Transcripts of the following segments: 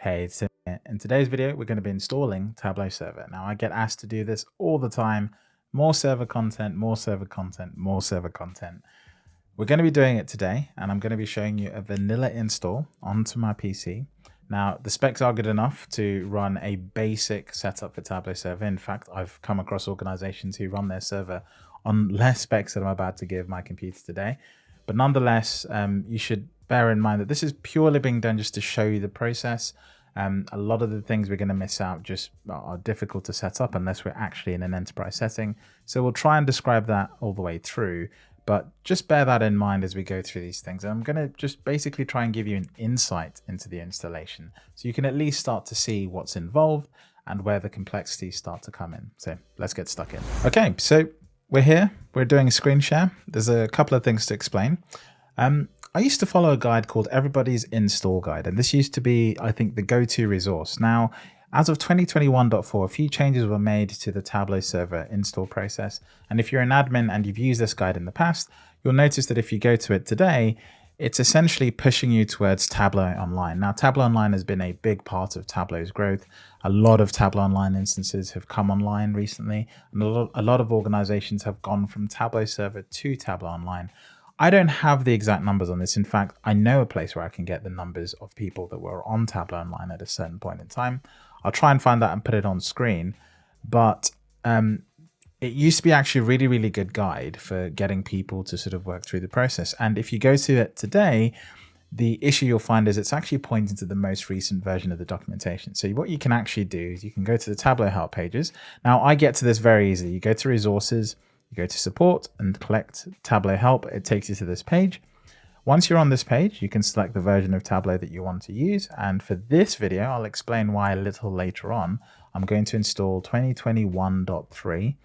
Hey, it's Tim here. In today's video, we're going to be installing Tableau Server. Now, I get asked to do this all the time. More server content, more server content, more server content. We're going to be doing it today, and I'm going to be showing you a vanilla install onto my PC. Now, the specs are good enough to run a basic setup for Tableau Server. In fact, I've come across organizations who run their server on less specs than I'm about to give my computer today. But nonetheless, um, you should bear in mind that this is purely being done just to show you the process. Um, a lot of the things we're going to miss out just are difficult to set up unless we're actually in an enterprise setting. So we'll try and describe that all the way through. But just bear that in mind as we go through these things. And I'm going to just basically try and give you an insight into the installation so you can at least start to see what's involved and where the complexities start to come in. So let's get stuck in. Okay, so we're here. We're doing a screen share. There's a couple of things to explain. Um, I used to follow a guide called Everybody's Install Guide, and this used to be, I think, the go-to resource. Now, as of 2021.4, a few changes were made to the Tableau server install process. And if you're an admin and you've used this guide in the past, you'll notice that if you go to it today, it's essentially pushing you towards Tableau Online. Now, Tableau Online has been a big part of Tableau's growth. A lot of Tableau Online instances have come online recently, and a lot, of organizations have gone from Tableau Server to Tableau Online. I don't have the exact numbers on this. In fact, I know a place where I can get the numbers of people that were on Tableau Online at a certain point in time. I'll try and find that and put it on screen. But um, it used to be actually a really, really good guide for getting people to sort of work through the process. And if you go to it today, the issue you'll find is it's actually pointing to the most recent version of the documentation. So what you can actually do is you can go to the Tableau help pages. Now I get to this very easily. You go to resources, you go to support and collect Tableau help. It takes you to this page. Once you're on this page, you can select the version of Tableau that you want to use. And for this video, I'll explain why a little later on. I'm going to install 2021.3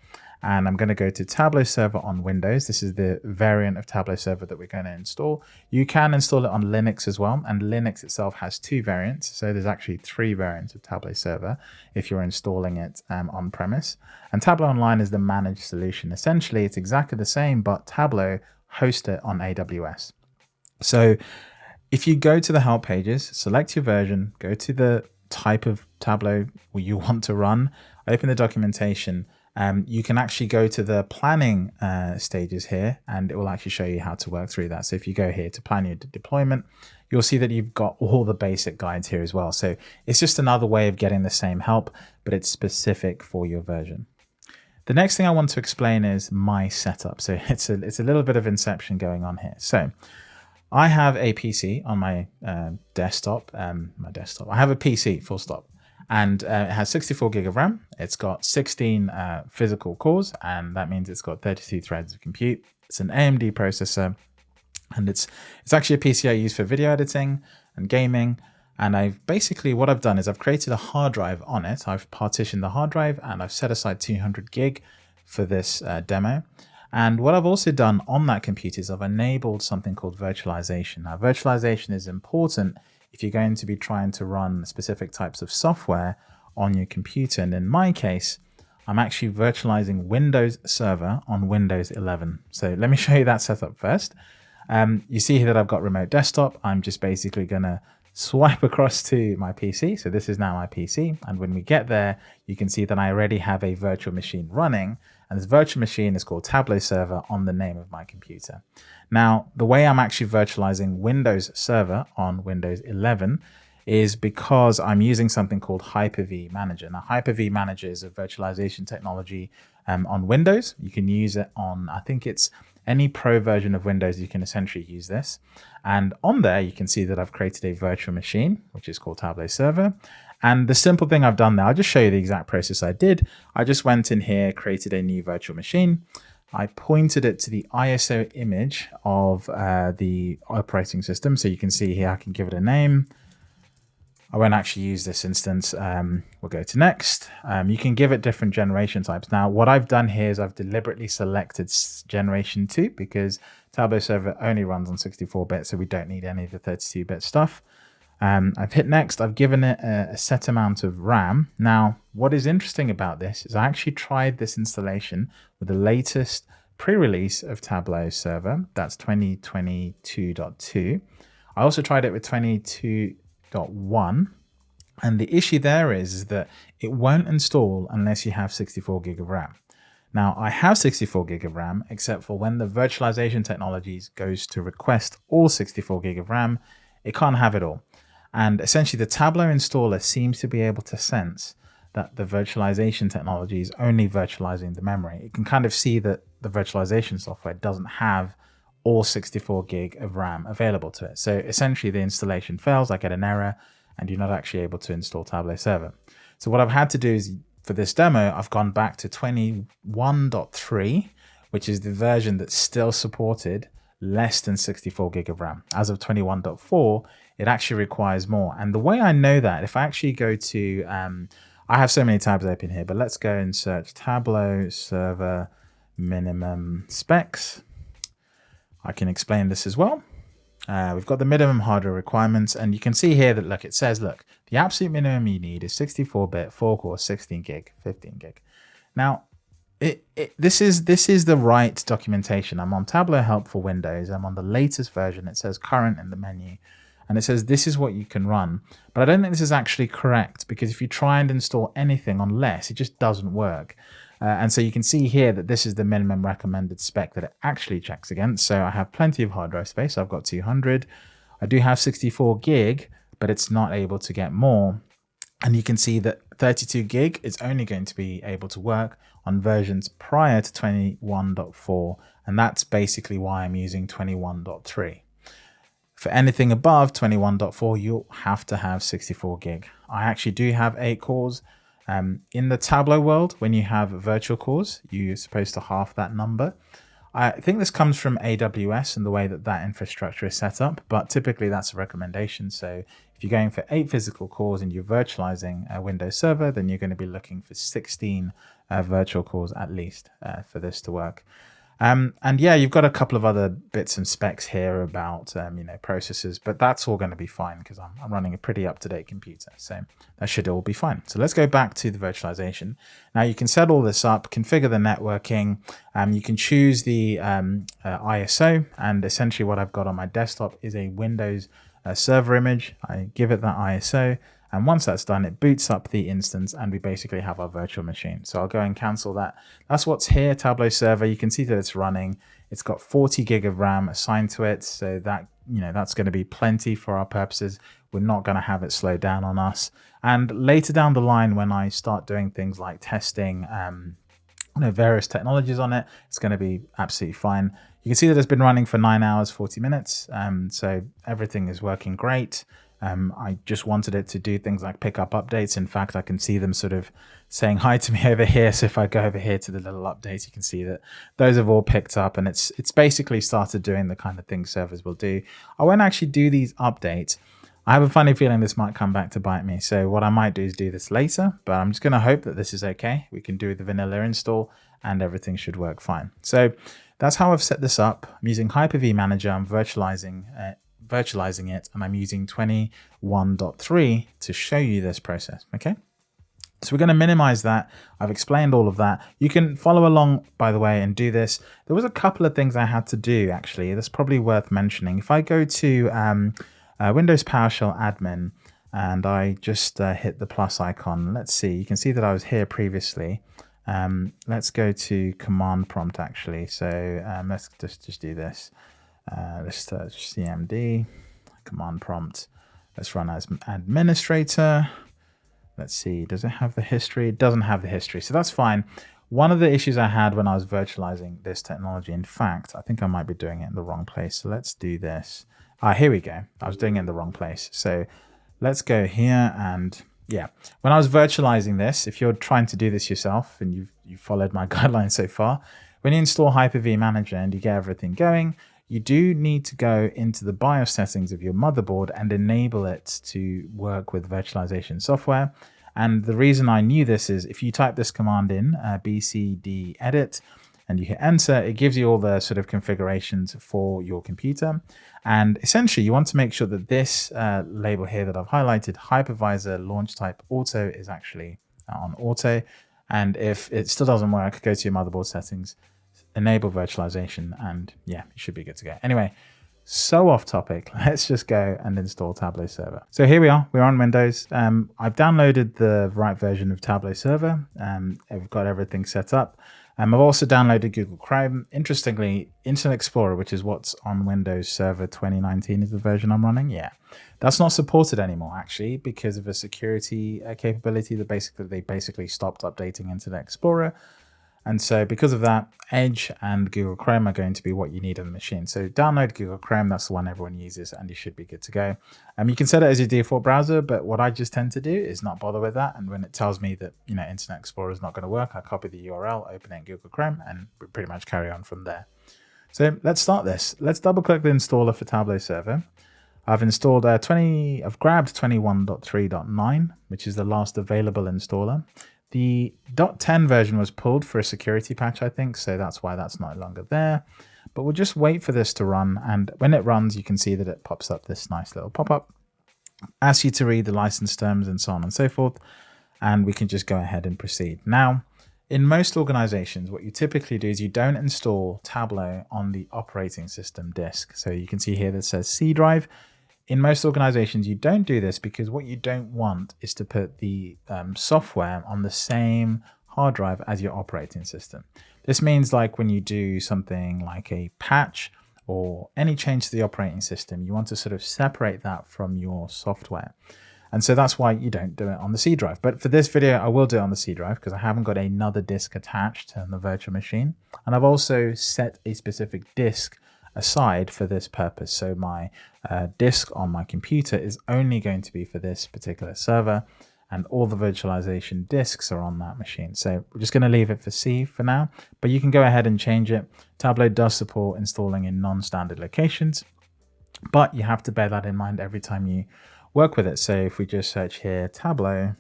and I'm going to go to Tableau Server on Windows. This is the variant of Tableau Server that we're going to install. You can install it on Linux as well, and Linux itself has two variants. So there's actually three variants of Tableau Server if you're installing it um, on premise. And Tableau Online is the managed solution. Essentially, it's exactly the same, but Tableau hosts it on AWS. So if you go to the help pages, select your version, go to the type of Tableau you want to run, open the documentation, um, you can actually go to the planning uh, stages here and it will actually show you how to work through that. So if you go here to plan your deployment, you'll see that you've got all the basic guides here as well. So it's just another way of getting the same help, but it's specific for your version. The next thing I want to explain is my setup. So it's a, it's a little bit of inception going on here. So I have a PC on my uh, desktop, um, my desktop. I have a PC full stop and uh, it has 64 gig of RAM. It's got 16 uh, physical cores, and that means it's got 32 threads of compute. It's an AMD processor, and it's it's actually a PC I use for video editing and gaming. And I've basically what I've done is I've created a hard drive on it. I've partitioned the hard drive and I've set aside 200 gig for this uh, demo. And what I've also done on that computer is I've enabled something called virtualization. Now, virtualization is important if you're going to be trying to run specific types of software on your computer. And in my case, I'm actually virtualizing Windows Server on Windows 11. So let me show you that setup first. Um, you see here that I've got remote desktop. I'm just basically going to swipe across to my PC. So this is now my PC. And when we get there, you can see that I already have a virtual machine running. And this virtual machine is called Tableau Server on the name of my computer. Now, the way I'm actually virtualizing Windows Server on Windows 11 is because I'm using something called Hyper-V Manager. Now, Hyper-V Manager is a virtualization technology um, on Windows. You can use it on, I think it's any pro version of Windows, you can essentially use this. And on there, you can see that I've created a virtual machine, which is called Tableau Server. And the simple thing I've done there, I'll just show you the exact process I did. I just went in here, created a new virtual machine. I pointed it to the ISO image of uh, the operating system. So you can see here, I can give it a name. I won't actually use this instance. Um, we'll go to next. Um, you can give it different generation types. Now, what I've done here is I've deliberately selected generation 2 because Tableau Server only runs on 64-bit, so we don't need any of the 32-bit stuff. Um, I've hit next. I've given it a, a, set amount of RAM. Now, what is interesting about this is I actually tried this installation with the latest pre-release of Tableau Server. That's 2022.2. I also tried it with 22.1 And the issue there is, is that it won't install unless you have 64 gig of RAM. Now I have 64 gig of RAM, except for when the virtualization technologies goes to request all 64 gig of RAM, it can't have it all. And essentially the Tableau installer seems to be able to sense that the virtualization technology is only virtualizing the memory. It can kind of see that the virtualization software doesn't have all 64 gig of RAM available to it. So essentially the installation fails, I get an error, and you're not actually able to install Tableau Server. So what I've had to do is for this demo, I've gone back to 21.3, which is the version that's still supported less than 64 gig of RAM. As of 21.4, it actually requires more. And the way I know that, if I actually go to, um, I have so many tabs open here, but let's go and search Tableau server minimum specs. I can explain this as well. Uh, we've got the minimum hardware requirements, and you can see here that, look, it says, look, the absolute minimum you need is 64-bit, 4-core, 16 gig, 15 gig. Now, it, it, this is this is the right documentation. I'm on Tableau Help for Windows. I'm on the latest version. It says current in the menu, and it says this is what you can run. But I don't think this is actually correct because if you try and install anything on less, it just doesn't work. Uh, and so you can see here that this is the minimum recommended spec that it actually checks against. So I have plenty of hard drive space. I've got 200. I do have 64 gig, but it's not able to get more. And you can see that 32 gig is only going to be able to work on versions prior to 21.4. And that's basically why I'm using 21.3. For anything above 21.4, you'll have to have 64 gig. I actually do have eight cores. Um, in the Tableau world, when you have virtual cores, you're supposed to half that number. I think this comes from AWS and the way that that infrastructure is set up, but typically that's a recommendation. So if you're going for eight physical cores and you're virtualizing a Windows server, then you're going to be looking for 16 uh, virtual cores at least uh, for this to work. Um, and yeah, you've got a couple of other bits and specs here about, um, you know, processors, but that's all going to be fine because I'm, I'm, running a pretty up-to-date computer. So that should all be fine. So let's go back to the virtualization. Now you can set all this up, configure the networking. Um, you can choose the um, uh, ISO and essentially what I've got on my desktop is a Windows uh, server image. I give it that ISO. And once that's done, it boots up the instance and we basically have our virtual machine. So I'll go and cancel that. That's what's here, Tableau server. You can see that it's running. It's got 40 gig of RAM assigned to it. So that, you know, that's going to be plenty for our purposes. We're not going to have it slow down on us. And later down the line, when I start doing things like testing, um, you know, various technologies on it, it's going to be absolutely fine. You can see that it's been running for nine hours, 40 minutes. Um, so everything is working great. Um, I just wanted it to do things like pick up updates. In fact, I can see them sort of saying hi to me over here. So if I go over here to the little updates, you can see that those have all picked up and it's it's basically started doing the kind of things servers will do. I won't actually do these updates. I have a funny feeling this might come back to bite me. So what I might do is do this later, but I'm just going to hope that this is okay. We can do the vanilla install and everything should work fine. So that's how I've set this up. I'm using Hyper-V Manager. I'm virtualizing uh, virtualizing it and I'm using 21.3 to show you this process. Okay. So we're going to minimize that. I've explained all of that. You can follow along, by the way, and do this. There was a couple of things I had to do, actually. That's probably worth mentioning. If I go to um, uh, Windows PowerShell admin and I just uh, hit the plus icon, let's see. You can see that I was here previously. Um, let's go to command prompt, actually. So um, let's just, just do this. Uh, let's search CMD, command prompt. Let's run as administrator. Let's see, does it have the history? It doesn't have the history, so that's fine. One of the issues I had when I was virtualizing this technology, in fact, I think I might be doing it in the wrong place. So let's do this. Ah, here we go. I was doing it in the wrong place. So let's go here and yeah, when I was virtualizing this, if you're trying to do this yourself and you've, you've followed my guidelines so far, when you install Hyper-V Manager and you get everything going, you do need to go into the BIOS settings of your motherboard and enable it to work with virtualization software. And the reason I knew this is if you type this command in, uh, bcd edit, and you hit enter, it gives you all the sort of configurations for your computer. And essentially, you want to make sure that this uh, label here that I've highlighted, hypervisor launch type auto, is actually on auto. And if it still doesn't work, go to your motherboard settings, enable virtualization and yeah, it should be good to go. Anyway, so off topic. Let's just go and install Tableau Server. So here we are. We're on Windows. Um, I've downloaded the right version of Tableau Server. Um, I've got everything set up. Um, I've also downloaded Google Chrome. Interestingly, Internet Explorer, which is what's on Windows Server 2019 is the version I'm running. Yeah, that's not supported anymore actually because of a security uh, capability that basically they basically stopped updating Internet Explorer. And so because of that, Edge and Google Chrome are going to be what you need on the machine. So download Google Chrome, that's the one everyone uses, and you should be good to go. Um, you can set it as your default browser, but what I just tend to do is not bother with that. And when it tells me that you know Internet Explorer is not going to work, I copy the URL, open it in Google Chrome, and we pretty much carry on from there. So let's start this. Let's double click the installer for Tableau Server. I've installed uh, 20, I've grabbed 21.3.9, which is the last available installer. The .10 version was pulled for a security patch, I think, so that's why that's no longer there. But we'll just wait for this to run, and when it runs, you can see that it pops up this nice little pop-up. Asks you to read the license terms and so on and so forth, and we can just go ahead and proceed. Now, in most organizations, what you typically do is you don't install Tableau on the operating system disk. So you can see here that says C drive in most organizations, you don't do this because what you don't want is to put the um, software on the same hard drive as your operating system. This means like when you do something like a patch or any change to the operating system, you want to sort of separate that from your software. And so that's why you don't do it on the C drive. But for this video, I will do it on the C drive because I haven't got another disk attached to the virtual machine. And I've also set a specific disk aside for this purpose. So my uh, disk on my computer is only going to be for this particular server and all the virtualization disks are on that machine. So we're just going to leave it for C for now, but you can go ahead and change it. Tableau does support installing in non-standard locations, but you have to bear that in mind every time you work with it. So if we just search here, Tableau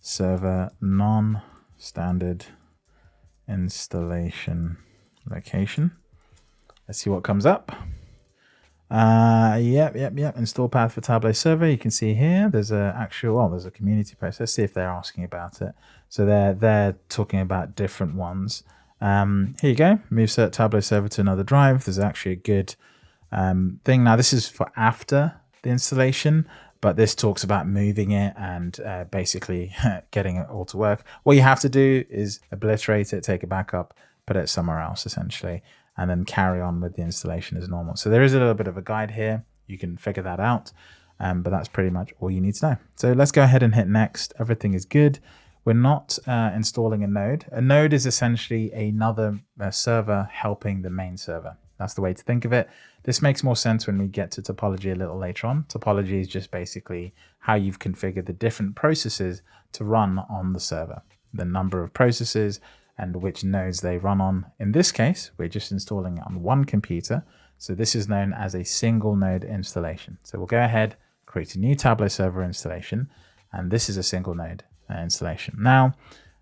server non-standard installation location, Let's see what comes up. Uh, yep, yep, yep. Install path for Tableau server. You can see here, there's a actual, well, there's a community post. Let's see if they're asking about it. So they're, they're talking about different ones. Um, here you go. Move cert Tableau server to another drive. There's actually a good um, thing. Now this is for after the installation, but this talks about moving it and uh, basically getting it all to work. What you have to do is obliterate it, take it back up, put it somewhere else essentially and then carry on with the installation as normal. So there is a little bit of a guide here. You can figure that out, um, but that's pretty much all you need to know. So let's go ahead and hit next. Everything is good. We're not uh, installing a node. A node is essentially another uh, server helping the main server. That's the way to think of it. This makes more sense when we get to topology a little later on. Topology is just basically how you've configured the different processes to run on the server. The number of processes and which nodes they run on. In this case, we're just installing it on one computer. So this is known as a single node installation. So we'll go ahead, create a new Tableau server installation, and this is a single node uh, installation. Now,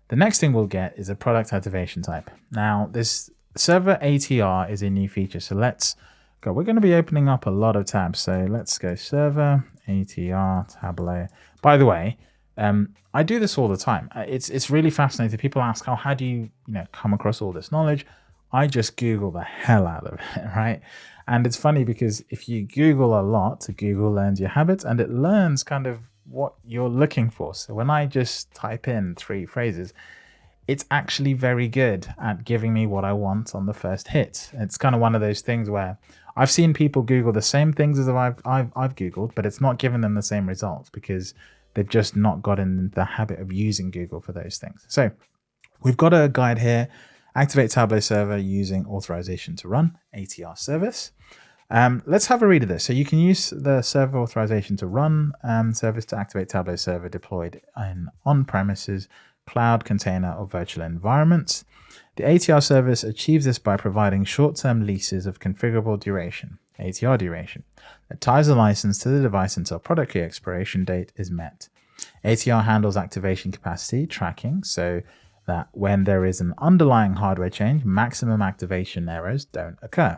the next thing we'll get is a product activation type. Now, this server ATR is a new feature. So let's go. We're going to be opening up a lot of tabs. So let's go server ATR Tableau. By the way, um, I do this all the time. Uh, it's it's really fascinating. People ask, "Oh, how do you you know come across all this knowledge?" I just Google the hell out of it, right? And it's funny because if you Google a lot, Google learns your habits and it learns kind of what you're looking for. So when I just type in three phrases, it's actually very good at giving me what I want on the first hit. It's kind of one of those things where I've seen people Google the same things as I've, I've, I've Googled, but it's not giving them the same results because They've just not gotten the habit of using Google for those things. So we've got a guide here, activate Tableau server using authorization to run ATR service. Um, let's have a read of this. So you can use the server authorization to run um, service to activate Tableau server deployed in on-premises, cloud, container, or virtual environments. The ATR service achieves this by providing short-term leases of configurable duration. ATR duration, that ties the license to the device until product key expiration date is met. ATR handles activation capacity tracking so that when there is an underlying hardware change, maximum activation errors don't occur.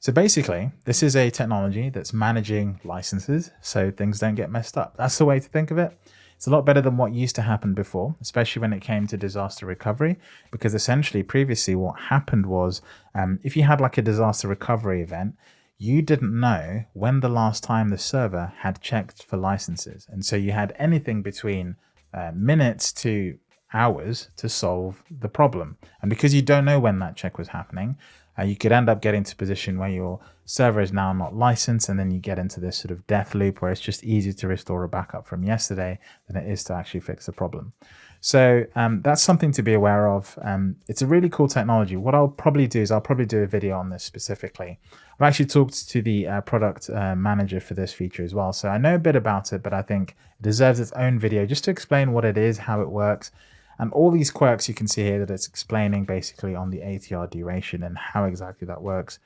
So basically, this is a technology that's managing licenses so things don't get messed up. That's the way to think of it. It's a lot better than what used to happen before, especially when it came to disaster recovery, because essentially previously what happened was um, if you had like a disaster recovery event, you didn't know when the last time the server had checked for licenses. And so you had anything between uh, minutes to hours to solve the problem. And because you don't know when that check was happening, uh, you could end up getting to a position where your server is now not licensed and then you get into this sort of death loop where it's just easier to restore a backup from yesterday than it is to actually fix the problem. So um, that's something to be aware of. Um, it's a really cool technology. What I'll probably do is I'll probably do a video on this specifically. I've actually talked to the uh, product uh, manager for this feature as well. So I know a bit about it, but I think it deserves its own video just to explain what it is, how it works, and all these quirks you can see here that it's explaining basically on the ATR duration and how exactly that works.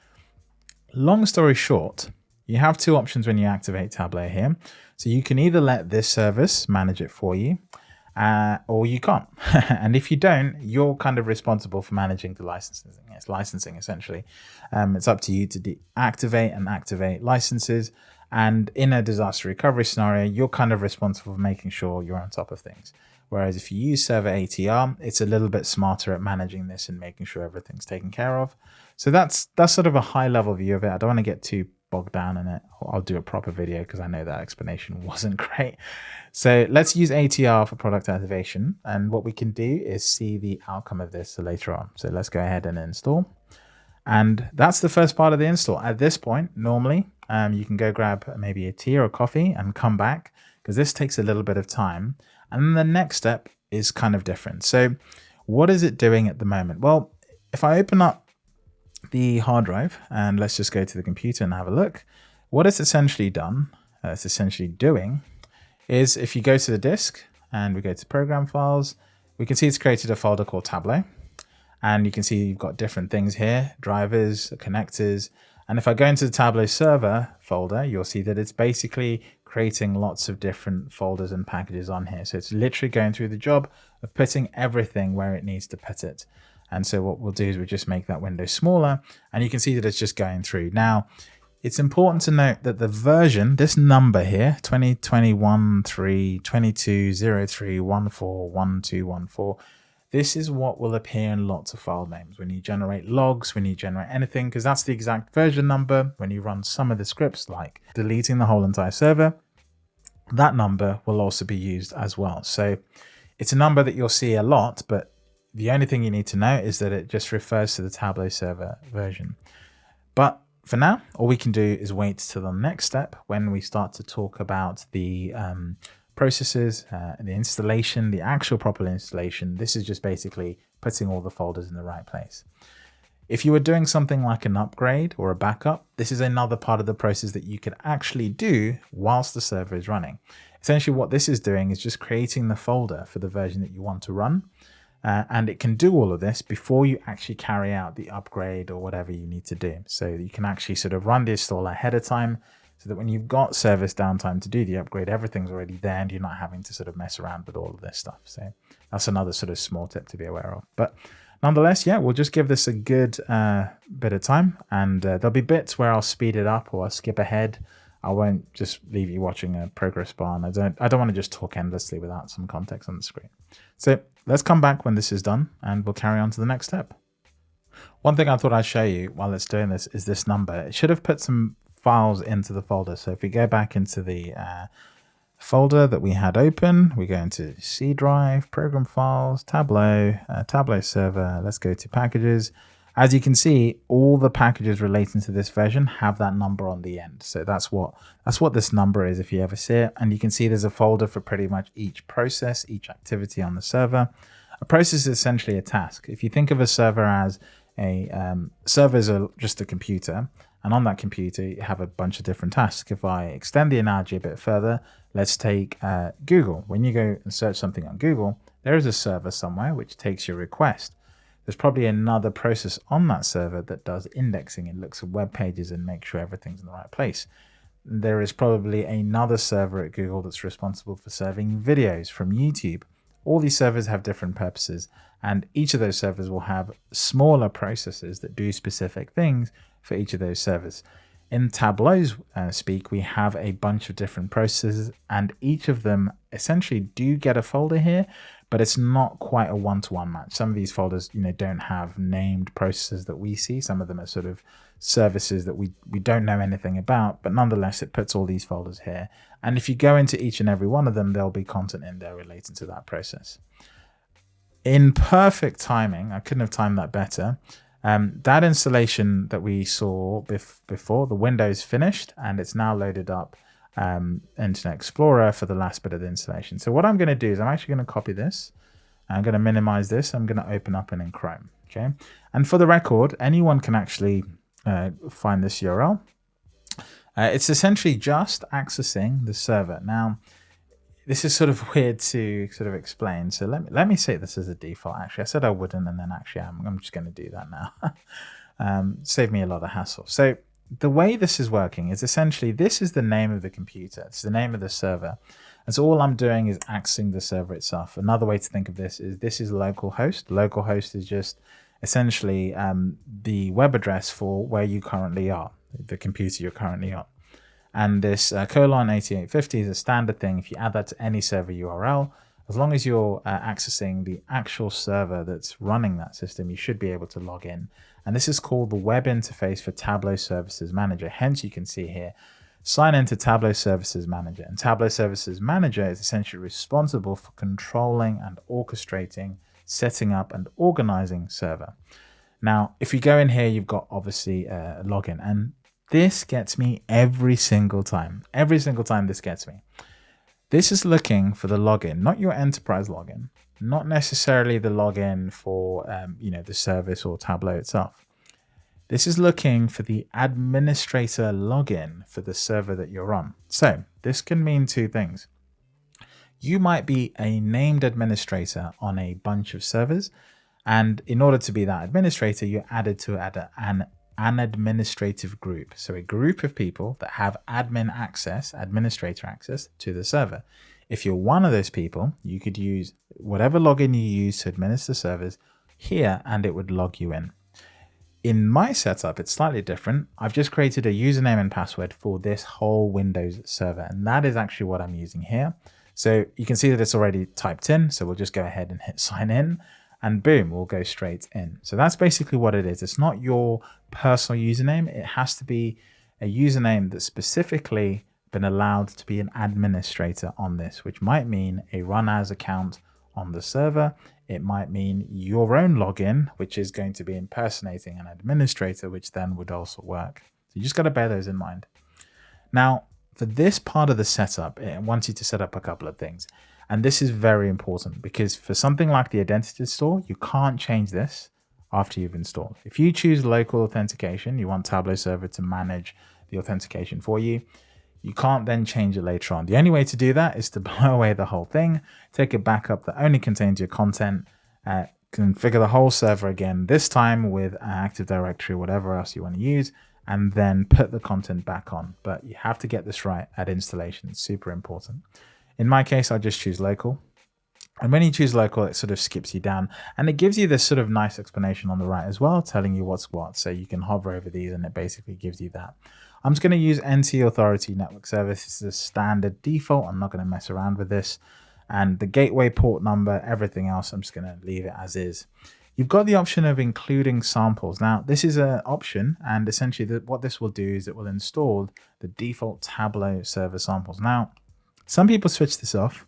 Long story short, you have two options when you activate Tableau here. So you can either let this service manage it for you, uh, or you can't. and if you don't, you're kind of responsible for managing the licensing. It's licensing essentially. Um, it's up to you to deactivate and activate licenses. And in a disaster recovery scenario, you're kind of responsible for making sure you're on top of things. Whereas if you use server ATR, it's a little bit smarter at managing this and making sure everything's taken care of. So that's that's sort of a high level view of it. I don't want to get too bogged down in it. I'll do a proper video because I know that explanation wasn't great. So let's use ATR for product activation. And what we can do is see the outcome of this later on. So let's go ahead and install. And that's the first part of the install. At this point, normally um, you can go grab maybe a tea or a coffee and come back because this takes a little bit of time. And then the next step is kind of different. So what is it doing at the moment? Well, if I open up the hard drive and let's just go to the computer and have a look, what it's essentially done, uh, it's essentially doing, is if you go to the disk and we go to program files, we can see it's created a folder called Tableau. And you can see you've got different things here, drivers, connectors. And if I go into the Tableau server folder, you'll see that it's basically creating lots of different folders and packages on here. So it's literally going through the job of putting everything where it needs to put it. And so what we'll do is we'll just make that window smaller and you can see that it's just going through. Now, it's important to note that the version, this number here, 2021 3 22 03 14 1214, this is what will appear in lots of file names when you generate logs, when you generate anything, because that's the exact version number. When you run some of the scripts like deleting the whole entire server, that number will also be used as well. So it's a number that you'll see a lot, but the only thing you need to know is that it just refers to the Tableau server version. But for now, all we can do is wait to the next step when we start to talk about the um, processes, uh, the installation, the actual proper installation. This is just basically putting all the folders in the right place. If you were doing something like an upgrade or a backup, this is another part of the process that you could actually do whilst the server is running. Essentially what this is doing is just creating the folder for the version that you want to run. Uh, and it can do all of this before you actually carry out the upgrade or whatever you need to do. So you can actually sort of run the install ahead of time so that when you've got service downtime to do the upgrade, everything's already there and you're not having to sort of mess around with all of this stuff. So that's another sort of small tip to be aware of. But nonetheless, yeah, we'll just give this a good uh, bit of time and uh, there'll be bits where I'll speed it up or I'll skip ahead. I won't just leave you watching a progress bar and I don't, I don't want to just talk endlessly without some context on the screen. So let's come back when this is done and we'll carry on to the next step. One thing I thought I'd show you while it's doing this is this number. It should have put some files into the folder. So if we go back into the uh, folder that we had open, we go into C drive, program files, Tableau, uh, Tableau server. Let's go to packages. As you can see, all the packages relating to this version have that number on the end. So that's what that's what this number is if you ever see it. And you can see there's a folder for pretty much each process, each activity on the server. A process is essentially a task. If you think of a server as a um, server is a, just a computer, and on that computer, you have a bunch of different tasks. If I extend the analogy a bit further, let's take uh, Google. When you go and search something on Google, there is a server somewhere which takes your request. There's probably another process on that server that does indexing and looks at web pages and makes sure everything's in the right place. There is probably another server at Google that's responsible for serving videos from YouTube. All these servers have different purposes and each of those servers will have smaller processes that do specific things for each of those servers. In Tableau's uh, speak, we have a bunch of different processes and each of them essentially do get a folder here, but it's not quite a one-to-one match. Some of these folders, you know, don't have named processes that we see. Some of them are sort of services that we, we don't know anything about, but nonetheless, it puts all these folders here. And if you go into each and every one of them, there'll be content in there relating to that process. In perfect timing, I couldn't have timed that better. Um, that installation that we saw bef before, the Windows finished and it's now loaded up um, Internet Explorer for the last bit of the installation. So what I'm going to do is I'm actually going to copy this. I'm going to minimize this. I'm going to open up it in Chrome. Okay. And for the record, anyone can actually uh, find this URL. Uh, it's essentially just accessing the server. Now, this is sort of weird to sort of explain. So let me, let me say this as a default. Actually, I said I wouldn't, and then actually I'm, I'm just going to do that now. um, save me a lot of hassle. So the way this is working is essentially this is the name of the computer. It's the name of the server. And so all I'm doing is accessing the server itself. Another way to think of this is this is localhost. Localhost is just essentially um, the web address for where you currently are, the computer you're currently on. And this uh, colon 8850 is a standard thing. If you add that to any server URL, as long as you're uh, accessing the actual server that's running that system, you should be able to log in. And this is called the web interface for Tableau Services Manager. Hence, you can see here, sign into Tableau Services Manager. And Tableau Services Manager is essentially responsible for controlling and orchestrating, setting up and organizing server. Now, if you go in here, you've got obviously uh, a login and this gets me every single time. Every single time this gets me. This is looking for the login, not your enterprise login, not necessarily the login for um, you know the service or Tableau itself. This is looking for the administrator login for the server that you're on. So this can mean two things. You might be a named administrator on a bunch of servers. And in order to be that administrator, you're added to an an administrative group. So a group of people that have admin access, administrator access to the server. If you're one of those people, you could use whatever login you use to administer servers here and it would log you in. In my setup, it's slightly different. I've just created a username and password for this whole Windows server, and that is actually what I'm using here. So you can see that it's already typed in. So we'll just go ahead and hit sign in and boom, we'll go straight in. So that's basically what it is. It's not your personal username. It has to be a username that specifically been allowed to be an administrator on this, which might mean a run as account on the server. It might mean your own login, which is going to be impersonating an administrator, which then would also work. So you just got to bear those in mind. Now, for this part of the setup, eh, it wants you to set up a couple of things. And this is very important because for something like the identity store, you can't change this after you've installed. If you choose local authentication, you want Tableau server to manage the authentication for you. You can't then change it later on. The only way to do that is to blow away the whole thing, take a backup that only contains your content, uh, configure the whole server again, this time with Active Directory, whatever else you want to use, and then put the content back on. But you have to get this right at installation. It's super important. In my case, I just choose local. And when you choose local, it sort of skips you down and it gives you this sort of nice explanation on the right as well, telling you what's what. So you can hover over these and it basically gives you that. I'm just going to use NT Authority Network Service. This is a standard default. I'm not going to mess around with this. And the gateway port number, everything else, I'm just going to leave it as is. You've got the option of including samples. Now, this is an option, and essentially the, what this will do is it will install the default Tableau server samples. Now, some people switch this off,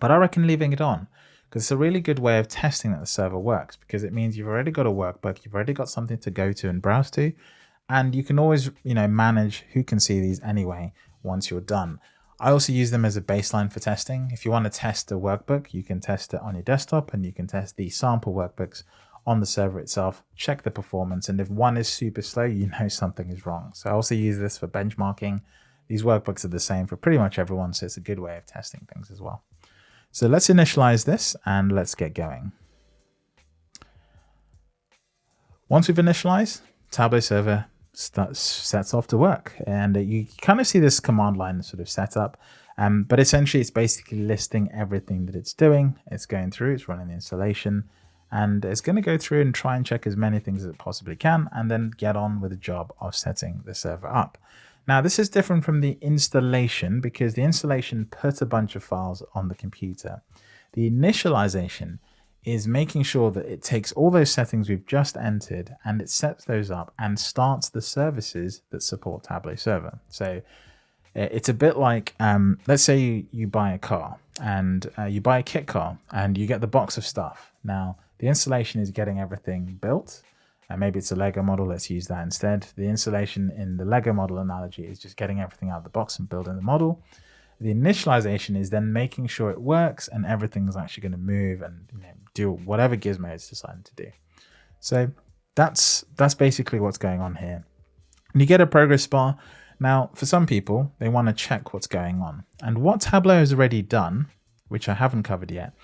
but I reckon leaving it on because it's a really good way of testing that the server works because it means you've already got a workbook, you've already got something to go to and browse to, and you can always, you know, manage who can see these anyway once you're done. I also use them as a baseline for testing. If you want to test a workbook, you can test it on your desktop and you can test the sample workbooks on the server itself, check the performance, and if one is super slow, you know something is wrong. So I also use this for benchmarking these workbooks are the same for pretty much everyone, so it's a good way of testing things as well. So let's initialize this and let's get going. Once we've initialized, Tableau server starts, sets off to work. And you kind of see this command line sort of set up. Um, but essentially, it's basically listing everything that it's doing. It's going through, it's running the installation, and it's going to go through and try and check as many things as it possibly can and then get on with the job of setting the server up. Now this is different from the installation because the installation puts a bunch of files on the computer. The initialization is making sure that it takes all those settings we've just entered and it sets those up and starts the services that support Tableau Server. So it's a bit like, um, let's say you, you buy a car and uh, you buy a kit car and you get the box of stuff. Now, the installation is getting everything built. And maybe it's a Lego model, let's use that instead. The installation in the Lego model analogy is just getting everything out of the box and building the model. The initialization is then making sure it works and everything's actually going to move and you know, do whatever Gizmo is deciding to do. So that's that's basically what's going on here. And you get a progress bar. Now, for some people, they want to check what's going on. And what Tableau has already done, which I haven't covered yet,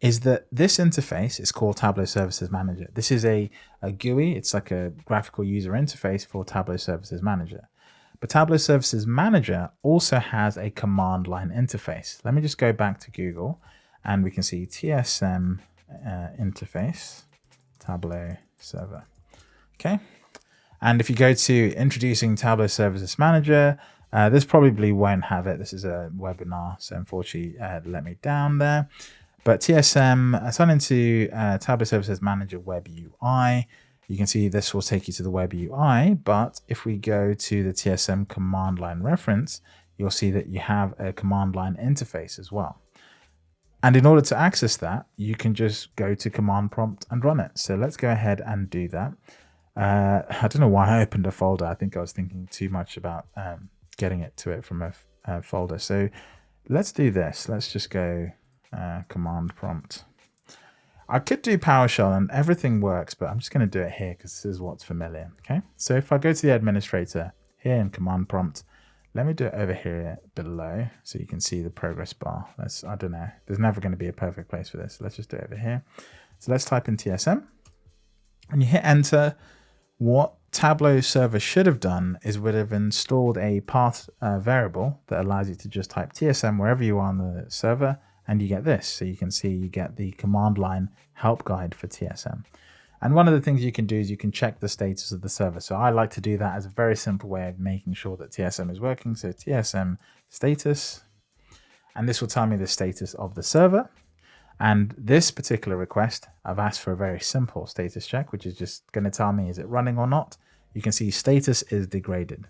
is that this interface is called Tableau Services Manager. This is a, a GUI. It's like a graphical user interface for Tableau Services Manager. But Tableau Services Manager also has a command line interface. Let me just go back to Google and we can see TSM uh, interface, Tableau server. Okay. And if you go to introducing Tableau Services Manager, uh, this probably won't have it. This is a webinar, so unfortunately uh, let me down there. But TSM, I sign into uh, Tableau Services Manager Web UI. You can see this will take you to the web UI, but if we go to the TSM command line reference, you'll see that you have a command line interface as well. And in order to access that, you can just go to command prompt and run it. So let's go ahead and do that. Uh, I don't know why I opened a folder. I think I was thinking too much about um, getting it to it from a, a, folder. So let's do this. Let's just go uh, command prompt I could do PowerShell and everything works, but I'm just going to do it here because this is what's familiar. Okay, so if I go to the administrator here in command prompt, let me do it over here below so you can see the progress bar. Let's, I don't know, there's never going to be a perfect place for this. Let's just do it over here. So let's type in TSM and you hit enter. What Tableau server should have done is would have installed a path uh, variable that allows you to just type TSM wherever you are on the server and you get this. So you can see you get the command line help guide for TSM. And one of the things you can do is you can check the status of the server. So I like to do that as a very simple way of making sure that TSM is working. So TSM status, and this will tell me the status of the server. And this particular request, I've asked for a very simple status check, which is just going to tell me is it running or not. You can see status is degraded.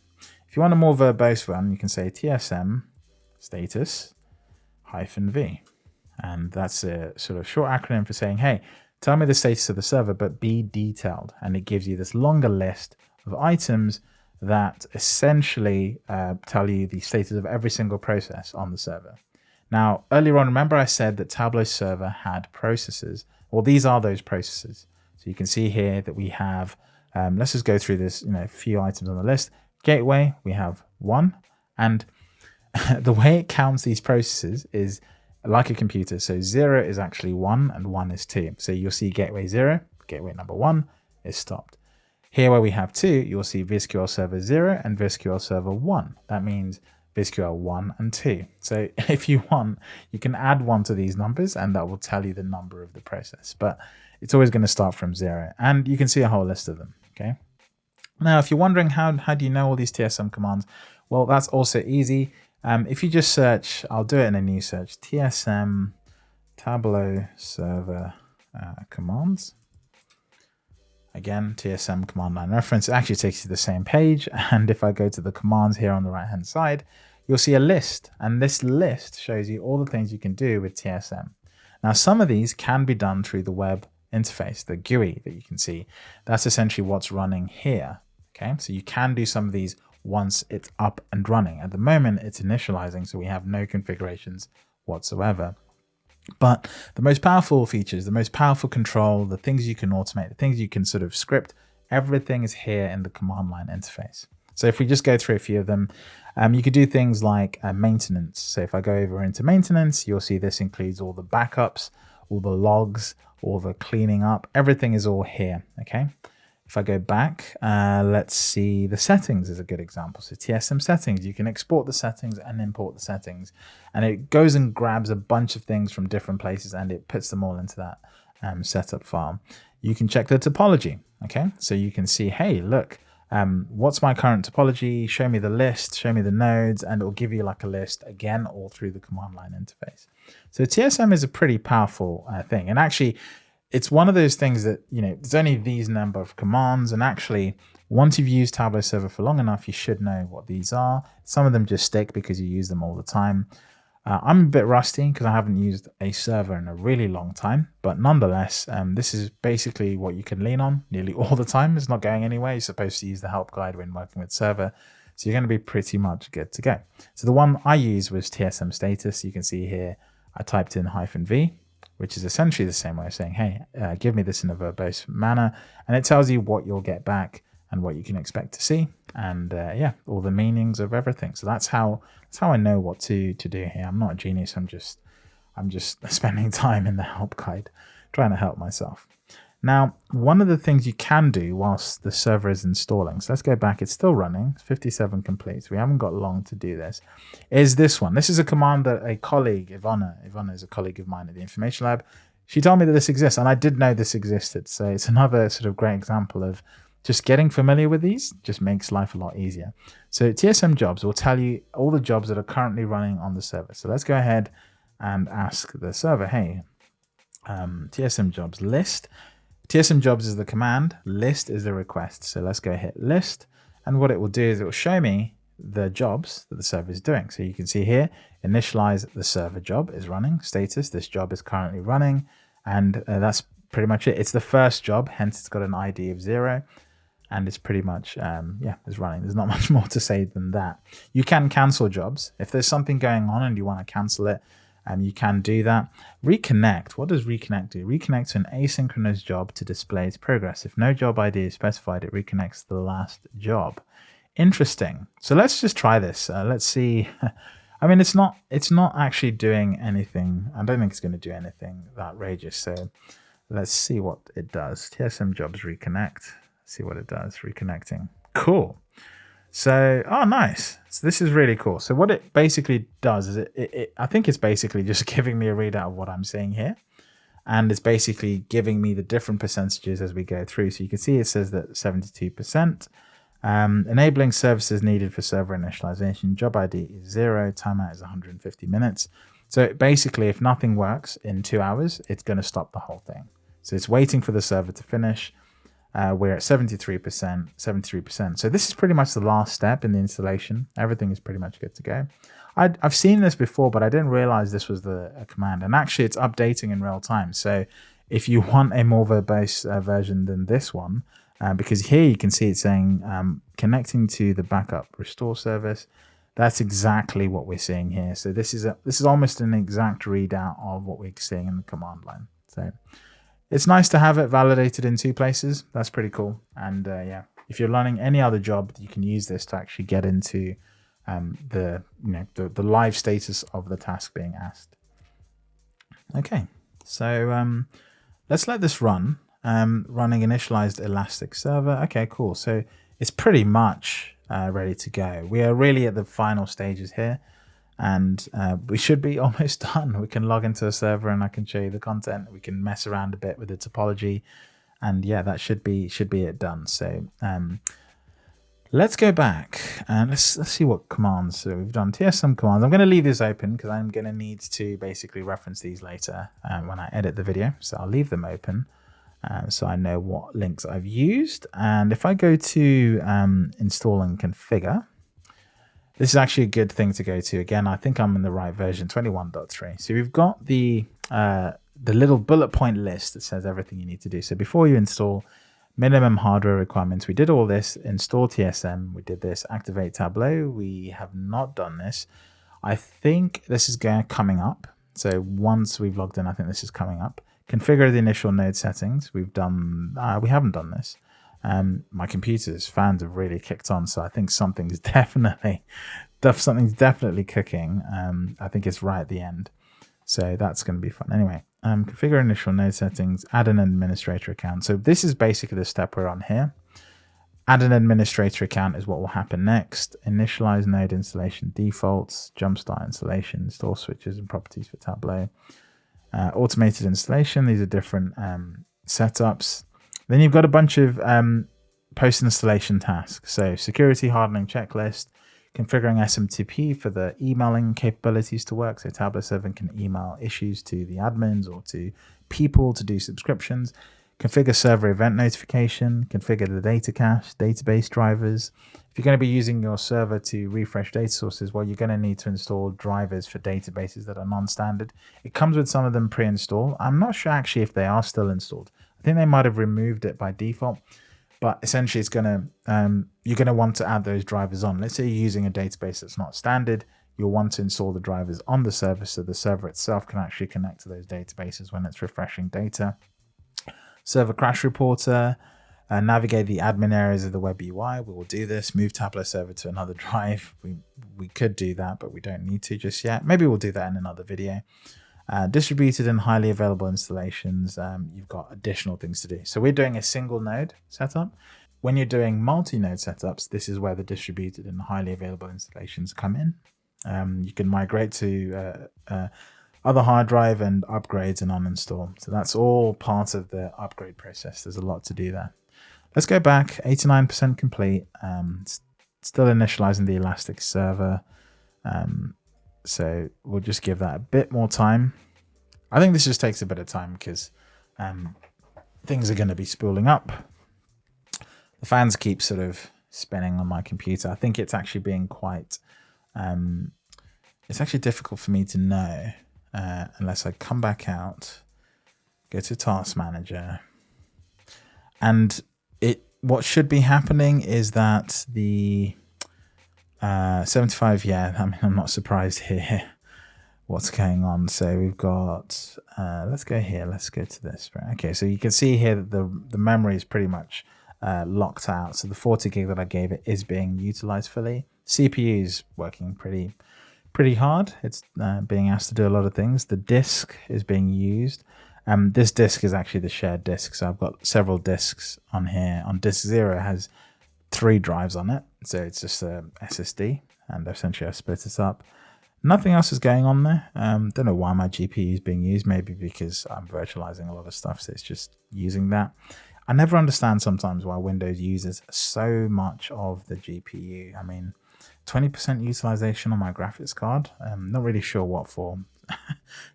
If you want a more verbose one, you can say TSM status hyphen V. And that's a sort of short acronym for saying, hey, tell me the status of the server, but be detailed. And it gives you this longer list of items that essentially uh, tell you the status of every single process on the server. Now, earlier on, remember I said that Tableau server had processes. Well, these are those processes. So you can see here that we have, um, let's just go through this, you know, a few items on the list. Gateway, we have one. And the way it counts these processes is like a computer. So zero is actually one and one is two. So you'll see gateway zero, gateway number one is stopped. Here where we have two, you'll see VizQL server zero and VizQL server one. That means VizQL one and two. So if you want, you can add one to these numbers and that will tell you the number of the process, but it's always going to start from zero and you can see a whole list of them. Okay. Now, if you're wondering how, how do you know all these TSM commands? Well, that's also easy. Um, if you just search, I'll do it in a new search, TSM Tableau server uh, commands. Again, TSM command line reference it actually takes you to the same page. And if I go to the commands here on the right hand side, you'll see a list. And this list shows you all the things you can do with TSM. Now, some of these can be done through the web interface, the GUI that you can see. That's essentially what's running here. Okay, so you can do some of these once it's up and running. At the moment, it's initializing, so we have no configurations whatsoever. But the most powerful features, the most powerful control, the things you can automate, the things you can sort of script, everything is here in the command line interface. So if we just go through a few of them, um, you could do things like uh, maintenance. So if I go over into maintenance, you'll see this includes all the backups, all the logs, all the cleaning up, everything is all here, okay? If I go back, uh, let's see the settings is a good example. So TSM settings, you can export the settings and import the settings. And it goes and grabs a bunch of things from different places and it puts them all into that um, setup file. You can check the topology. Okay, so you can see, hey, look, um, what's my current topology? Show me the list, show me the nodes, and it will give you like a list again, all through the command line interface. So TSM is a pretty powerful uh, thing. And actually, it's one of those things that, you know, there's only these number of commands. And actually, once you've used Tableau Server for long enough, you should know what these are. Some of them just stick because you use them all the time. Uh, I'm a bit rusty because I haven't used a server in a really long time, but nonetheless, um, this is basically what you can lean on nearly all the time. It's not going anywhere. You're supposed to use the help guide when working with server. So you're going to be pretty much good to go. So the one I used was TSM status. You can see here, I typed in hyphen V, which is essentially the same way of saying, hey, uh, give me this in a verbose manner. And it tells you what you'll get back and what you can expect to see and uh, yeah all the meanings of everything. So that's how that's how i know what to to do here. I'm not a genius. I'm just i'm just spending time in the help guide trying to help myself now one of the things you can do whilst the server is installing so let's go back it's still running 57 complete we haven't got long to do this is this one this is a command that a colleague ivana ivana is a colleague of mine at the information lab she told me that this exists and i did know this existed so it's another sort of great example of just getting familiar with these just makes life a lot easier. So TSM jobs will tell you all the jobs that are currently running on the server. So let's go ahead and ask the server, hey, um, TSM jobs list. TSM jobs is the command, list is the request. So let's go hit list. And what it will do is it will show me the jobs that the server is doing. So you can see here, initialize the server job is running, status, this job is currently running. And uh, that's pretty much it. It's the first job, hence it's got an ID of zero and it's pretty much um, yeah it's running there's not much more to say than that you can cancel jobs if there's something going on and you want to cancel it um, you can do that reconnect what does reconnect do reconnect to an asynchronous job to display its progress if no job id is specified it reconnects the last job interesting so let's just try this uh, let's see I mean, it's not it's not actually doing anything. I don't think it's going to do anything outrageous. So let's see what it does. TSM jobs reconnect see what it does. Reconnecting. Cool. So, oh, nice. So this is really cool. So what it basically does is it, it, it, I think it's basically just giving me a readout of what I'm seeing here. And it's basically giving me the different percentages as we go through. So you can see it says that 72%. Um, enabling services needed for server initialization. Job ID is zero. Timeout is 150 minutes. So basically, if nothing works in two hours, it's going to stop the whole thing. So it's waiting for the server to finish. Uh, we're at 73%, 73%. So this is pretty much the last step in the installation. Everything is pretty much good to go. i have seen this before, but I didn't realize this was the command. And actually, it's updating in real time. So if you want a more verbose uh, version than this one, uh, because here you can see it saying um, connecting to the backup restore service. That's exactly what we're seeing here. So this is a, this is almost an exact readout of what we're seeing in the command line. So it's nice to have it validated in two places. That's pretty cool. And uh, yeah, if you're learning any other job, you can use this to actually get into um, the you know the, the live status of the task being asked. Okay, so um, let's let this run. Um, running initialized Elastic server. Okay, cool. So it's pretty much uh, ready to go. We are really at the final stages here and uh, we should be almost done. We can log into a server and I can show you the content. We can mess around a bit with the topology, and yeah, that should be should be it done. So um, let's go back and let's let's see what commands so we've done. TSM commands. I'm going to leave this open because I'm going to need to basically reference these later um, when I edit the video. So I'll leave them open. Um, so I know what links I've used. And if I go to um, install and configure, this is actually a good thing to go to. Again, I think I'm in the right version, 21.3. So we've got the uh, the little bullet point list that says everything you need to do. So before you install minimum hardware requirements, we did all this, install TSM, we did this, activate Tableau. We have not done this. I think this is going coming up. So once we've logged in, I think this is coming up. Configure the initial node settings. We've done, uh, we haven't done this. Um, my computer's fans have really kicked on, so I think something's definitely, something's definitely cooking. Um, I think it's right at the end, so that's going to be fun. Anyway, um, configure initial node settings, add an administrator account. So this is basically the step we're on here. add an administrator account is what will happen next. Initialize node installation defaults, jumpstart installation, install switches and properties for Tableau. Uh, automated installation, these are different um, setups. Then you've got a bunch of um, post-installation tasks. So security hardening checklist, configuring SMTP for the emailing capabilities to work. So Tableau 7 can email issues to the admins or to people to do subscriptions. Configure server event notification, configure the data cache, database drivers. If you're going to be using your server to refresh data sources, well, you're going to need to install drivers for databases that are non-standard. It comes with some of them pre-installed. I'm not sure actually if they are still installed. I think they might have removed it by default but essentially it's going to um, you're going to want to add those drivers on let's say you're using a database that's not standard you'll want to install the drivers on the server so the server itself can actually connect to those databases when it's refreshing data server crash reporter uh, navigate the admin areas of the web UI. We will do this. Move Tableau server to another drive. We we could do that, but we don't need to just yet. Maybe we'll do that in another video. Uh, distributed and highly available installations, um, you've got additional things to do. So we're doing a single node setup. When you're doing multi-node setups, this is where the distributed and highly available installations come in. Um, you can migrate to uh, uh, other hard drive and upgrades and uninstall. So that's all part of the upgrade process. There's a lot to do there. Let's go back, 89% complete. Um, still initializing the Elastic server. Um, so we'll just give that a bit more time. I think this just takes a bit of time because um, things are going to be spooling up. The fans keep sort of spinning on my computer. I think it's actually being quite, um, it's actually difficult for me to know uh, unless I come back out, go to task manager and it, what should be happening is that the uh, 75, yeah, I mean, I'm not surprised here what's going on. So we've got, uh, let's go here, let's go to this. Right? Okay, so you can see here that the, the memory is pretty much uh, locked out. So the 40 gig that I gave it is being utilized fully. CPU is working pretty pretty hard. It's uh, being asked to do a lot of things. The disk is being used. Um, this disk is actually the shared disk. So I've got several disks on here. On disk zero has three drives on it. So it's just a SSD and essentially I split it up. Nothing else is going on there. Um, don't know why my GPU is being used. Maybe because I'm virtualizing a lot of stuff. So it's just using that. I never understand sometimes why Windows uses so much of the GPU. I mean, 20% utilization on my graphics card. I'm not really sure what for.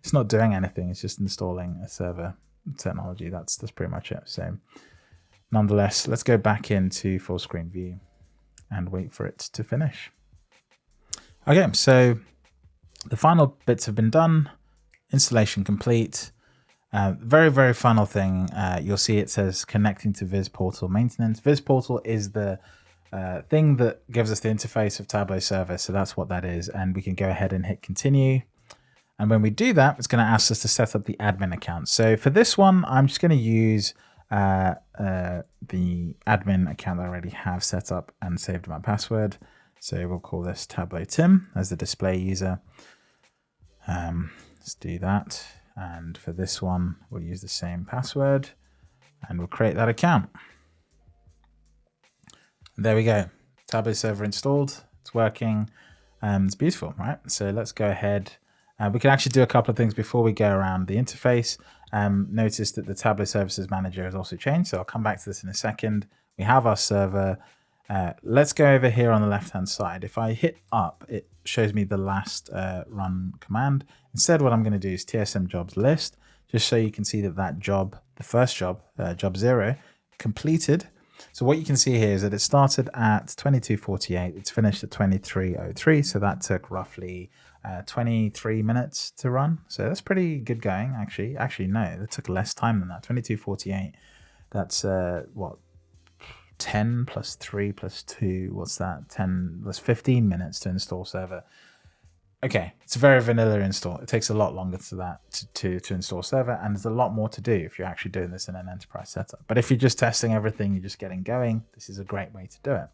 it's not doing anything. It's just installing a server technology. That's that's pretty much it. So nonetheless, let's go back into full screen view and wait for it to finish. Okay, so the final bits have been done. Installation complete. Uh, very, very final thing, uh, you'll see it says connecting to VizPortal maintenance. VizPortal is the uh, thing that gives us the interface of Tableau server. So that's what that is. And we can go ahead and hit continue. And when we do that, it's going to ask us to set up the admin account. So for this one, I'm just going to use uh, uh, the admin account that I already have set up and saved my password. So we'll call this Tableau Tim as the display user. Um, let's do that. And for this one, we'll use the same password and we'll create that account. There we go. Tableau server installed. It's working. Um, it's beautiful, right? So let's go ahead. Uh, we can actually do a couple of things before we go around the interface. Um, notice that the Tableau Services Manager has also changed, so I'll come back to this in a second. We have our server. Uh, let's go over here on the left-hand side. If I hit up, it shows me the last uh, run command. Instead, what I'm going to do is TSM jobs list, just so you can see that that job, the first job, uh, job zero, completed. So what you can see here is that it started at 22.48, it's finished at 23.03, so that took roughly uh, 23 minutes to run. So that's pretty good going, actually. Actually, no, it took less time than that. 22.48. That's uh, what 10 plus 3 plus 2. What's that? 10 plus 15 minutes to install server. Okay, it's a very vanilla install. It takes a lot longer to that to, to, to install server, and there's a lot more to do if you're actually doing this in an enterprise setup. But if you're just testing everything, you're just getting going, this is a great way to do it.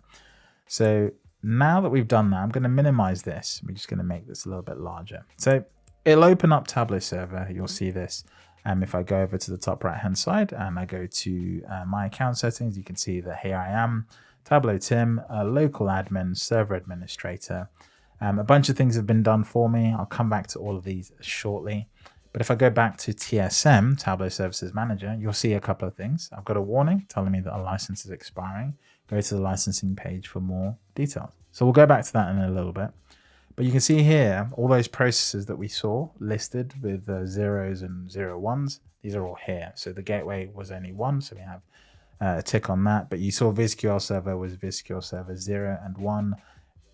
So now that we've done that, I'm going to minimize this. We're just going to make this a little bit larger. So it'll open up Tableau server. You'll see this. And um, if I go over to the top right hand side and I go to uh, my account settings, you can see that here I am. Tableau Tim, a local admin, server administrator. Um, a bunch of things have been done for me. I'll come back to all of these shortly. But if I go back to TSM, Tableau Services Manager, you'll see a couple of things. I've got a warning telling me that a license is expiring. Go to the licensing page for more details. So we'll go back to that in a little bit. But you can see here, all those processes that we saw listed with uh, zeros and zero ones, these are all here. So the gateway was only one, so we have uh, a tick on that. But you saw VizQL server was VizQL server zero and one.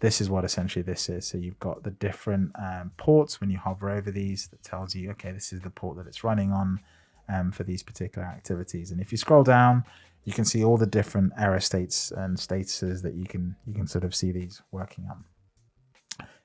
This is what essentially this is. So you've got the different um, ports when you hover over these that tells you, okay, this is the port that it's running on um, for these particular activities. And if you scroll down, you can see all the different error states and statuses that you can you can sort of see these working on.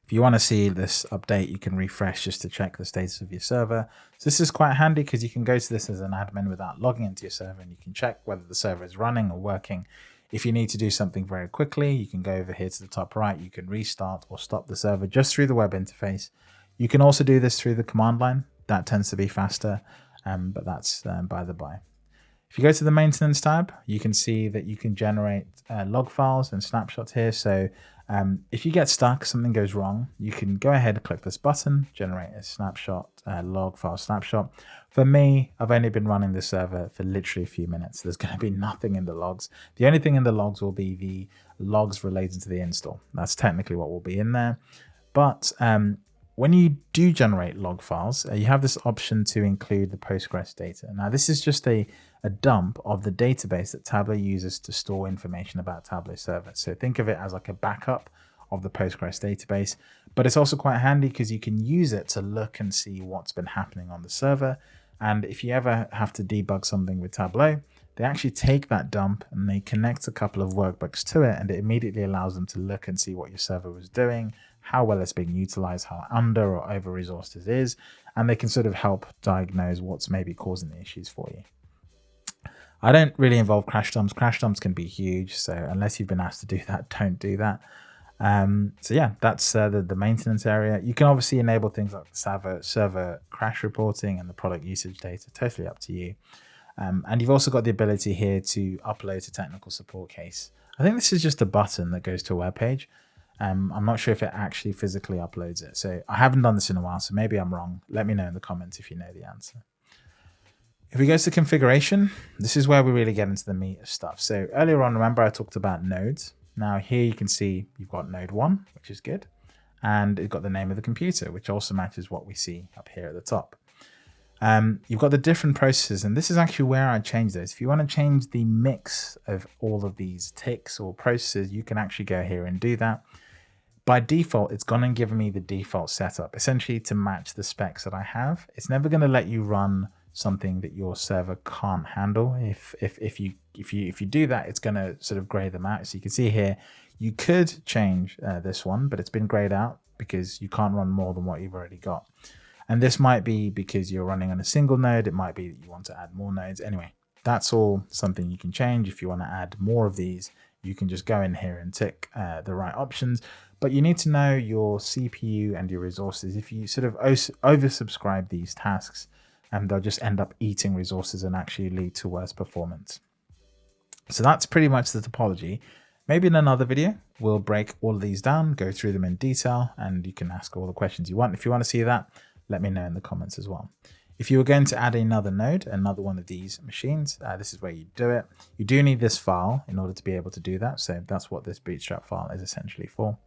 If you want to see this update, you can refresh just to check the status of your server. So this is quite handy because you can go to this as an admin without logging into your server and you can check whether the server is running or working. If you need to do something very quickly, you can go over here to the top right. You can restart or stop the server just through the web interface. You can also do this through the command line. That tends to be faster, um, but that's um, by the by. If you go to the maintenance tab, you can see that you can generate uh, log files and snapshots here. So um, if you get stuck, something goes wrong, you can go ahead and click this button, generate a snapshot, uh, log file snapshot. For me, I've only been running the server for literally a few minutes. There's going to be nothing in the logs. The only thing in the logs will be the logs related to the install. That's technically what will be in there. But um, when you do generate log files, uh, you have this option to include the Postgres data. Now, this is just a, a dump of the database that Tableau uses to store information about Tableau server. So think of it as like a backup of the Postgres database, but it's also quite handy because you can use it to look and see what's been happening on the server. And if you ever have to debug something with Tableau, they actually take that dump and they connect a couple of workbooks to it and it immediately allows them to look and see what your server was doing how well it's being utilized, how under or over resourced it is, and they can sort of help diagnose what's maybe causing the issues for you. I don't really involve crash dumps. Crash dumps can be huge, so unless you've been asked to do that, don't do that. Um, so yeah, that's uh, the, the maintenance area. You can obviously enable things like server, server crash reporting and the product usage data, totally up to you. Um, and you've also got the ability here to upload a technical support case. I think this is just a button that goes to a web page. Um, I'm not sure if it actually physically uploads it. So I haven't done this in a while, so maybe I'm wrong. Let me know in the comments if you know the answer. If we go to configuration, this is where we really get into the meat of stuff. So earlier on, remember I talked about nodes. Now here you can see you've got node one, which is good. And it's got the name of the computer, which also matches what we see up here at the top. Um, you've got the different processes, and this is actually where I change those. If you want to change the mix of all of these ticks or processes, you can actually go here and do that by default, it's gone and given me the default setup, essentially to match the specs that I have. It's never going to let you run something that your server can't handle. If if if you if you if you do that, it's going to sort of grey them out. So you can see here, you could change uh, this one, but it's been grayed out because you can't run more than what you've already got. And this might be because you're running on a single node. It might be that you want to add more nodes. Anyway, that's all something you can change. If you want to add more of these, you can just go in here and tick uh, the right options. But you need to know your CPU and your resources. If you sort of oversubscribe these tasks, and um, they'll just end up eating resources and actually lead to worse performance. So that's pretty much the topology. Maybe in another video, we'll break all of these down, go through them in detail, and you can ask all the questions you want. If you want to see that, let me know in the comments as well. If you were going to add another node, another one of these machines, uh, this is where you do it. You do need this file in order to be able to do that. So that's what this bootstrap file is essentially for.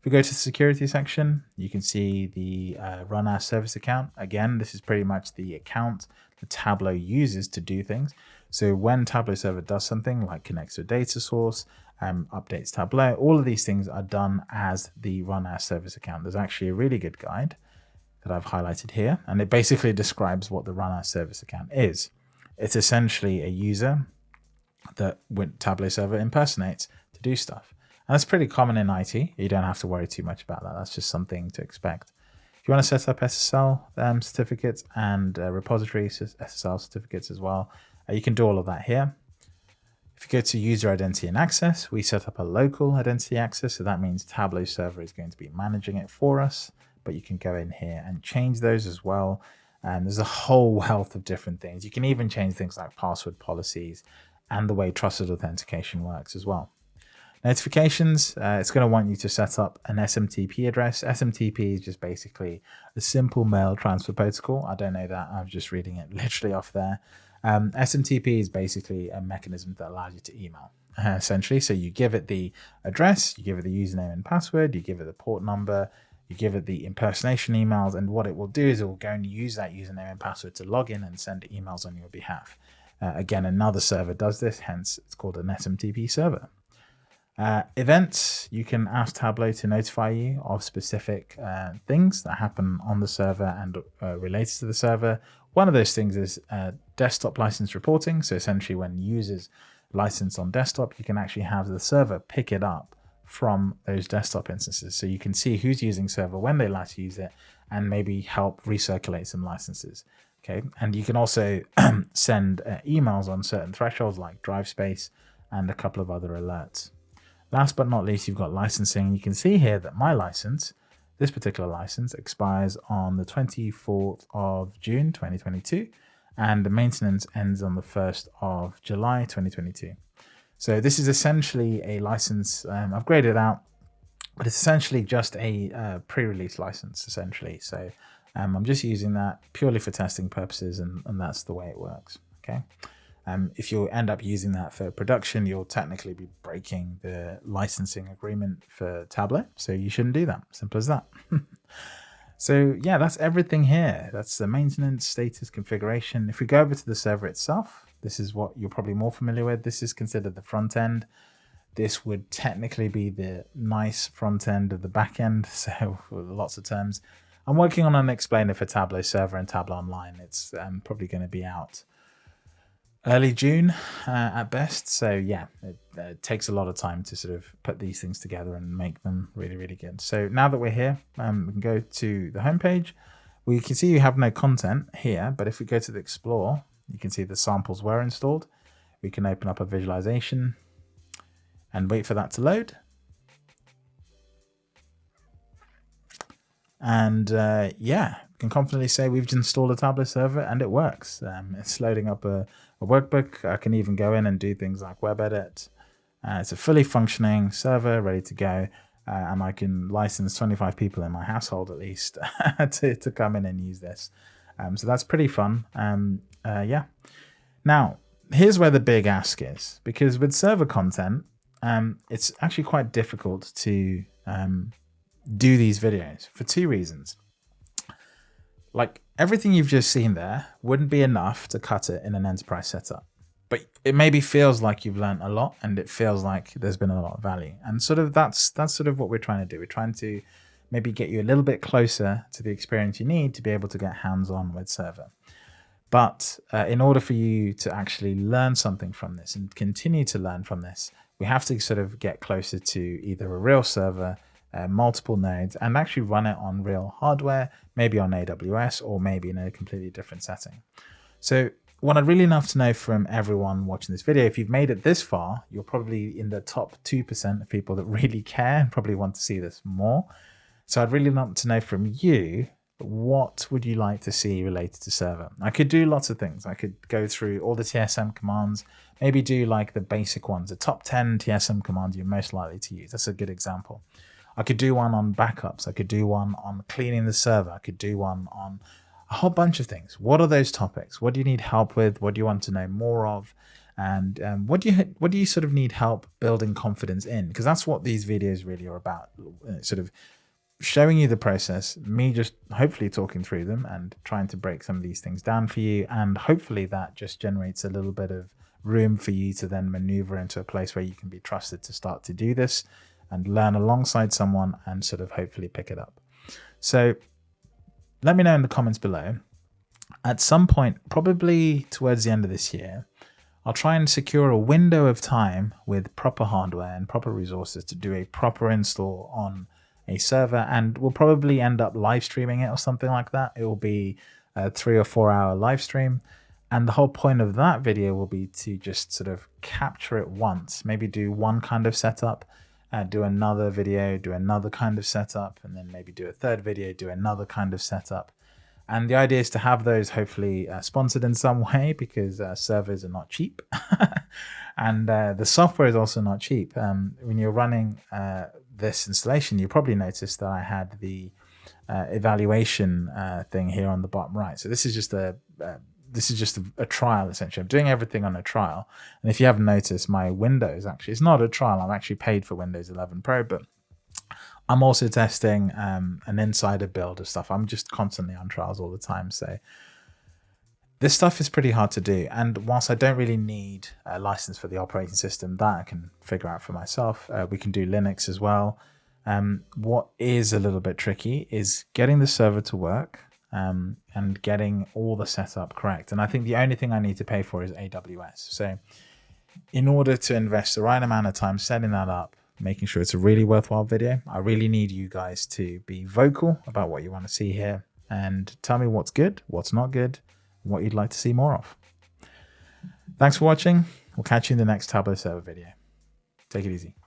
If we go to the security section, you can see the uh, run as service account. Again, this is pretty much the account the Tableau uses to do things. So when Tableau server does something like connects to a data source, um, updates Tableau, all of these things are done as the run as service account. There's actually a really good guide that I've highlighted here, and it basically describes what the run as service account is. It's essentially a user that Tableau server impersonates to do stuff. That's pretty common in IT. You don't have to worry too much about that. That's just something to expect. If you want to set up SSL um, certificates and uh, repository SSL certificates as well, uh, you can do all of that here. If you go to user identity and access, we set up a local identity access. So that means Tableau server is going to be managing it for us, but you can go in here and change those as well. And there's a whole wealth of different things. You can even change things like password policies and the way trusted authentication works as well. Notifications, uh, it's going to want you to set up an SMTP address. SMTP is just basically a simple mail transfer protocol. I don't know that. I'm just reading it literally off there. Um, SMTP is basically a mechanism that allows you to email, uh, essentially. So you give it the address, you give it the username and password, you give it the port number, you give it the impersonation emails, and what it will do is it will go and use that username and password to log in and send emails on your behalf. Uh, again, another server does this, hence it's called an SMTP server. Uh, events, you can ask Tableau to notify you of specific uh, things that happen on the server and uh, related to the server. One of those things is uh, desktop license reporting. So essentially when users license on desktop, you can actually have the server pick it up from those desktop instances. So you can see who's using server, when they last use it, and maybe help recirculate some licenses. Okay, and you can also send uh, emails on certain thresholds like drive space and a couple of other alerts. Last but not least, you've got licensing. You can see here that my license, this particular license, expires on the 24th of June 2022, and the maintenance ends on the 1st of July 2022. So this is essentially a license um, I've graded out, but it's essentially just a uh, pre-release license, essentially. So um, I'm just using that purely for testing purposes, and, and that's the way it works. Okay. Um, if you end up using that for production, you'll technically be breaking the licensing agreement for Tableau. So you shouldn't do that. Simple as that. so yeah, that's everything here. That's the maintenance, status, configuration. If we go over to the server itself, this is what you're probably more familiar with. This is considered the front end. This would technically be the nice front end of the back end. So lots of terms. I'm working on an explainer for Tableau server and Tableau online. It's um, probably going to be out early June uh, at best. So yeah, it, it, takes a lot of time to sort of put these things together and make them really, really good. So now that we're here, um, we can go to the homepage. We can see you have no content here, but if we go to the Explore, you can see the samples were installed. We can open up a visualization and wait for that to load. And uh, yeah, can confidently say we've installed a Tableau server and it works. Um, it's loading up a, a, workbook. I can even go in and do things like web edit. Uh, it's a fully functioning server ready to go. Uh, and I can license 25 people in my household at least to, to come in and use this. Um, so that's pretty fun. Um, uh, yeah. Now, here's where the big ask is because with server content, um, it's actually quite difficult to um, do these videos for two reasons like everything you've just seen there wouldn't be enough to cut it in an enterprise setup. But it maybe feels like you've learned a lot and it feels like there's been a lot of value. And sort of that's that's sort of what we're trying to do. We're trying to maybe get you a little bit closer to the experience you need to be able to get hands-on with server. But uh, in order for you to actually learn something from this and continue to learn from this, we have to sort of get closer to either a real server uh, multiple nodes and actually run it on real hardware, maybe on AWS or maybe in a completely different setting. So what I'd really love to know from everyone watching this video, if you've made it this far, you're probably in the top 2% of people that really care and probably want to see this more. So I'd really love to know from you, what would you like to see related to server? I could do lots of things. I could go through all the TSM commands, maybe do like the basic ones, the top 10 TSM commands you're most likely to use. That's a good example. I could do one on backups. I could do one on cleaning the server. I could do one on a whole bunch of things. What are those topics? What do you need help with? What do you want to know more of? And um, what do you what do you sort of need help building confidence in? Because that's what these videos really are about. Uh, sort of showing you the process, me just hopefully talking through them and trying to break some of these things down for you. And hopefully that just generates a little bit of room for you to then maneuver into a place where you can be trusted to start to do this and learn alongside someone and sort of hopefully pick it up. So let me know in the comments below. At some point, probably towards the end of this year, I'll try and secure a window of time with proper hardware and proper resources to do a proper install on a server and we'll probably end up live streaming it or something like that. It will be a three or four hour live stream. And the whole point of that video will be to just sort of capture it once, maybe do one kind of setup uh, do another video, do another kind of setup, and then maybe do a third video, do another kind of setup. And the idea is to have those hopefully uh, sponsored in some way because uh, servers are not cheap. and uh, the software is also not cheap. Um, when you're running uh, this installation, you probably noticed that I had the uh, evaluation thing here on the bottom right. So this is just a this is just a, a, trial essentially. I'm doing everything on a trial. And if you haven't noticed, my Windows actually, it's not a trial. I'm actually paid for Windows 11 Pro, but I'm also testing um, an insider build of stuff. I'm just constantly on trials all the time. So this stuff is pretty hard to do. And whilst I don't really need a license for the operating system, that I can figure out for myself. Uh, we can do Linux as well. Um, what is a little bit tricky is getting the server to work um, and getting all the setup correct. And I think the only thing I need to pay for is AWS. So in order to invest the right amount of time setting that up, making sure it's a really worthwhile video. I really need you guys to be vocal about what you want to see here and tell me what's good, what's not good, what you'd like to see more of. Thanks for watching. We'll catch you in the next Tableau server video. Take it easy.